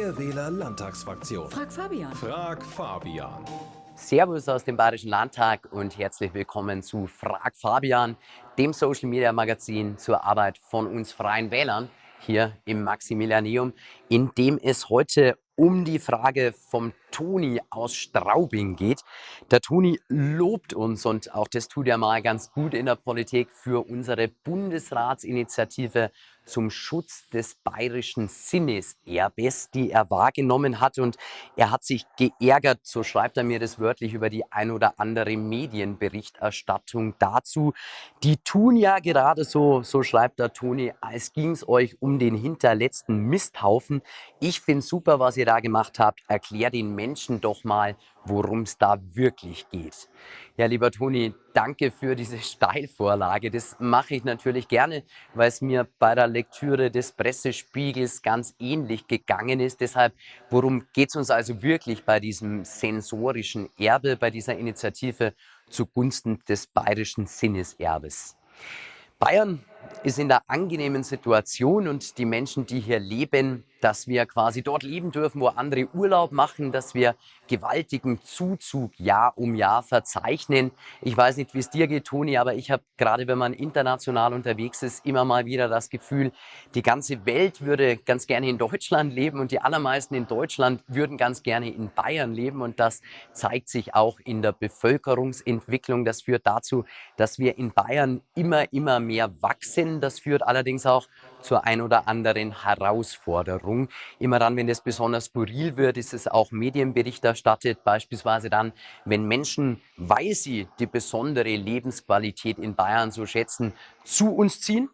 Freie Wähler Landtagsfraktion. Frag Fabian. Frag Fabian. Servus aus dem Bayerischen Landtag und herzlich willkommen zu Frag Fabian, dem Social Media Magazin zur Arbeit von uns Freien Wählern hier im Maximilianeum, in dem es heute um die Frage vom Toni aus Straubing geht. Der Toni lobt uns und auch das tut er mal ganz gut in der Politik für unsere Bundesratsinitiative zum Schutz des bayerischen Sinneserbes, die er wahrgenommen hat. Und er hat sich geärgert, so schreibt er mir das wörtlich, über die ein oder andere Medienberichterstattung dazu. Die tun ja gerade so, so schreibt der Toni, als ging es euch um den hinterletzten Misthaufen. Ich finde super, was ihr da gemacht habt. Erklär den Menschen doch mal, worum es da wirklich geht. Ja, lieber Toni, danke für diese Steilvorlage. Das mache ich natürlich gerne, weil es mir bei der Lektüre des Pressespiegels ganz ähnlich gegangen ist. Deshalb, worum geht es uns also wirklich bei diesem sensorischen Erbe, bei dieser Initiative zugunsten des bayerischen Sinneserbes? Bayern ist in der angenehmen Situation und die Menschen, die hier leben, dass wir quasi dort leben dürfen, wo andere Urlaub machen, dass wir gewaltigen Zuzug Jahr um Jahr verzeichnen. Ich weiß nicht, wie es dir geht, Toni, aber ich habe gerade, wenn man international unterwegs ist, immer mal wieder das Gefühl, die ganze Welt würde ganz gerne in Deutschland leben und die allermeisten in Deutschland würden ganz gerne in Bayern leben und das zeigt sich auch in der Bevölkerungsentwicklung. Das führt dazu, dass wir in Bayern immer, immer mehr wachsen. Das führt allerdings auch zur ein oder anderen Herausforderung. Immer dann, wenn es besonders skurril wird, ist es auch Medienbericht erstattet, beispielsweise dann, wenn Menschen, weil sie die besondere Lebensqualität in Bayern so schätzen, zu uns ziehen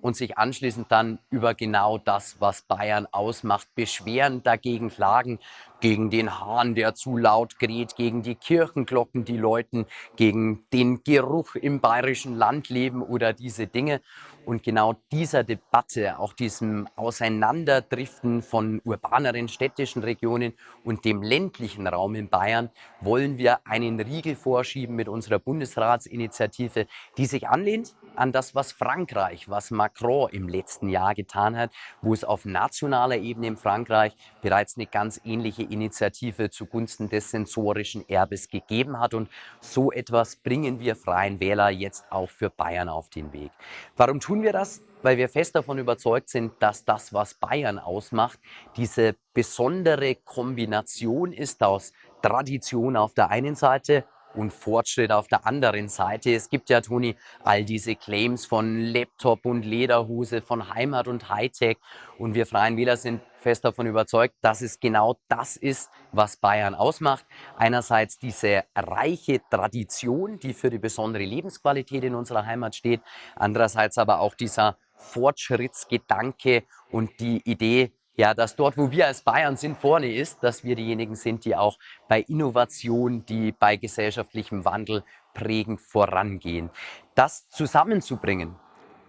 und sich anschließend dann über genau das, was Bayern ausmacht, beschweren, dagegen klagen, gegen den Hahn, der zu laut kräht, gegen die Kirchenglocken, die läuten, gegen den Geruch im bayerischen Landleben oder diese Dinge. Und genau dieser Debatte, auch diesem Auseinanderdriften von urbaneren städtischen Regionen und dem ländlichen Raum in Bayern, wollen wir einen Riegel vorschieben mit unserer Bundesratsinitiative, die sich anlehnt an das, was Frankreich, was Macron im letzten Jahr getan hat, wo es auf nationaler Ebene in Frankreich bereits eine ganz ähnliche Initiative zugunsten des sensorischen Erbes gegeben hat. Und so etwas bringen wir Freien Wähler jetzt auch für Bayern auf den Weg. Warum tun wir das? Weil wir fest davon überzeugt sind, dass das, was Bayern ausmacht, diese besondere Kombination ist aus Tradition auf der einen Seite und Fortschritt auf der anderen Seite. Es gibt ja, Toni, all diese Claims von Laptop und Lederhose, von Heimat und Hightech. Und wir Freien Wähler sind fest davon überzeugt, dass es genau das ist, was Bayern ausmacht. Einerseits diese reiche Tradition, die für die besondere Lebensqualität in unserer Heimat steht. Andererseits aber auch dieser Fortschrittsgedanke und die Idee, ja, dass dort, wo wir als Bayern sind, vorne ist, dass wir diejenigen sind, die auch bei Innovation, die bei gesellschaftlichem Wandel prägend vorangehen. Das zusammenzubringen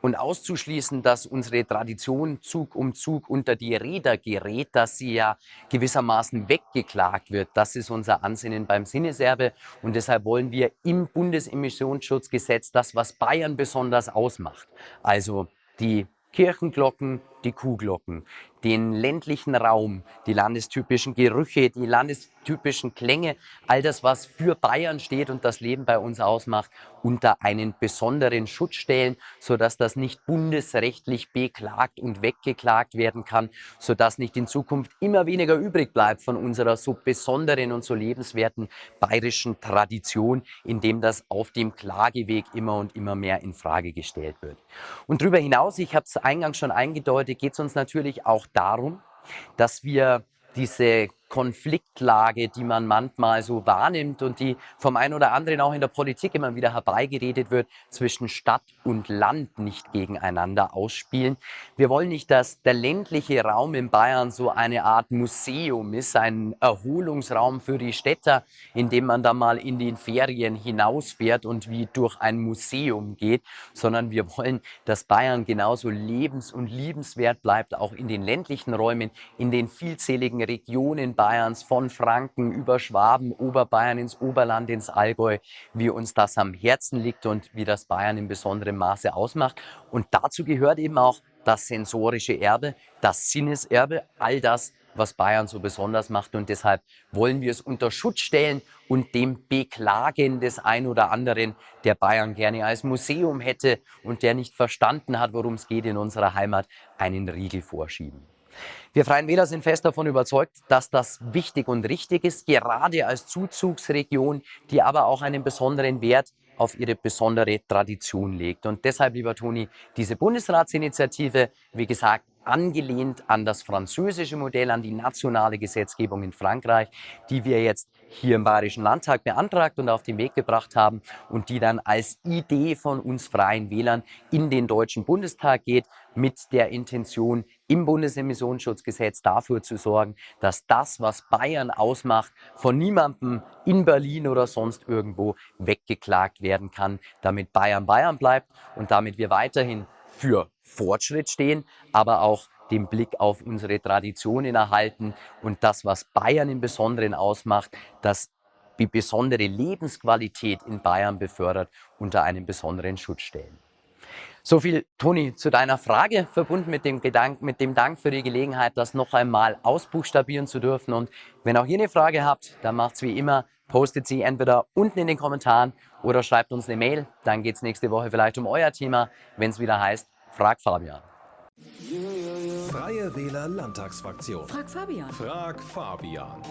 und auszuschließen, dass unsere Tradition Zug um Zug unter die Räder gerät, dass sie ja gewissermaßen weggeklagt wird, das ist unser Ansinnen beim Sinneserbe und deshalb wollen wir im Bundesemissionsschutzgesetz das, was Bayern besonders ausmacht, also die Kirchenglocken, die Kuhglocken, den ländlichen Raum, die landestypischen Gerüche, die landestypischen Klänge, all das, was für Bayern steht und das Leben bei uns ausmacht, unter einen besonderen Schutz stellen, sodass das nicht bundesrechtlich beklagt und weggeklagt werden kann, sodass nicht in Zukunft immer weniger übrig bleibt von unserer so besonderen und so lebenswerten bayerischen Tradition, indem das auf dem Klageweg immer und immer mehr in Frage gestellt wird. Und darüber hinaus, ich habe es eingangs schon eingedeutet, heute geht es uns natürlich auch darum, dass wir diese Konfliktlage, die man manchmal so wahrnimmt und die vom einen oder anderen auch in der Politik immer wieder herbeigeredet wird, zwischen Stadt und Land nicht gegeneinander ausspielen. Wir wollen nicht, dass der ländliche Raum in Bayern so eine Art Museum ist, ein Erholungsraum für die Städter, in dem man da mal in den Ferien hinausfährt und wie durch ein Museum geht, sondern wir wollen, dass Bayern genauso lebens- und liebenswert bleibt, auch in den ländlichen Räumen, in den vielzähligen Regionen Bayerns, von Franken über Schwaben, Oberbayern ins Oberland, ins Allgäu, wie uns das am Herzen liegt und wie das Bayern in besonderem Maße ausmacht. Und dazu gehört eben auch das sensorische Erbe, das Sinneserbe, all das, was Bayern so besonders macht. Und deshalb wollen wir es unter Schutz stellen und dem Beklagen des ein oder anderen, der Bayern gerne als Museum hätte und der nicht verstanden hat, worum es geht in unserer Heimat, einen Riegel vorschieben. Wir Freien Wähler sind fest davon überzeugt, dass das wichtig und richtig ist, gerade als Zuzugsregion, die aber auch einen besonderen Wert auf ihre besondere Tradition legt. Und deshalb, lieber Toni, diese Bundesratsinitiative, wie gesagt, angelehnt an das französische Modell, an die nationale Gesetzgebung in Frankreich, die wir jetzt hier im Bayerischen Landtag beantragt und auf den Weg gebracht haben und die dann als Idee von uns Freien Wählern in den Deutschen Bundestag geht, mit der Intention, im Bundesemissionsschutzgesetz dafür zu sorgen, dass das, was Bayern ausmacht, von niemandem in Berlin oder sonst irgendwo weggeklagt werden kann, damit Bayern Bayern bleibt und damit wir weiterhin für Fortschritt stehen, aber auch den Blick auf unsere Traditionen erhalten und das, was Bayern im Besonderen ausmacht, dass die besondere Lebensqualität in Bayern befördert, unter einen besonderen Schutz stellen. So viel, Toni, zu deiner Frage, verbunden mit dem, Gedank, mit dem Dank für die Gelegenheit, das noch einmal ausbuchstabieren zu dürfen. Und wenn auch ihr eine Frage habt, dann macht es wie immer, postet sie entweder unten in den Kommentaren oder schreibt uns eine Mail. Dann geht es nächste Woche vielleicht um euer Thema, wenn es wieder heißt, frag Fabian. Freie Wähler Landtagsfraktion. Frag Fabian. Frag Fabian.